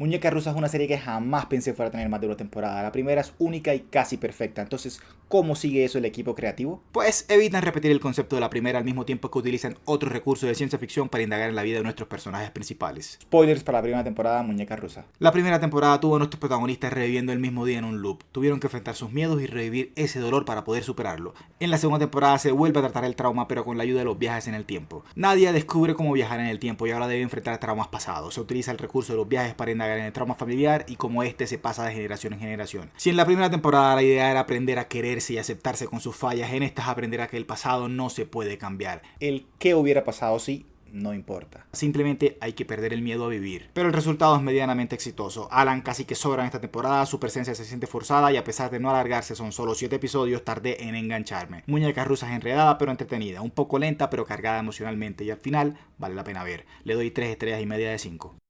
Muñeca Rusa es una serie que jamás pensé fuera a tener más de una temporada. La primera es única y casi perfecta. Entonces, ¿cómo sigue eso el equipo creativo? Pues evitan repetir el concepto de la primera al mismo tiempo que utilizan otros recursos de ciencia ficción para indagar en la vida de nuestros personajes principales. Spoilers para la primera temporada Muñeca Rusa. La primera temporada tuvo a nuestros protagonistas reviviendo el mismo día en un loop. Tuvieron que enfrentar sus miedos y revivir ese dolor para poder superarlo. En la segunda temporada se vuelve a tratar el trauma pero con la ayuda de los viajes en el tiempo. Nadia descubre cómo viajar en el tiempo y ahora debe enfrentar traumas pasados. Se utiliza el recurso de los viajes para indagar el trauma familiar y cómo este se pasa de generación en generación. Si en la primera temporada la idea era aprender a quererse y aceptarse con sus fallas, en estas aprenderá que el pasado no se puede cambiar. El qué hubiera pasado si no importa. Simplemente hay que perder el miedo a vivir. Pero el resultado es medianamente exitoso. Alan casi que sobra en esta temporada, su presencia se siente forzada y a pesar de no alargarse son solo 7 episodios, tardé en engancharme. Muñecas rusas enredada pero entretenida, un poco lenta pero cargada emocionalmente y al final vale la pena ver. Le doy 3 estrellas y media de 5.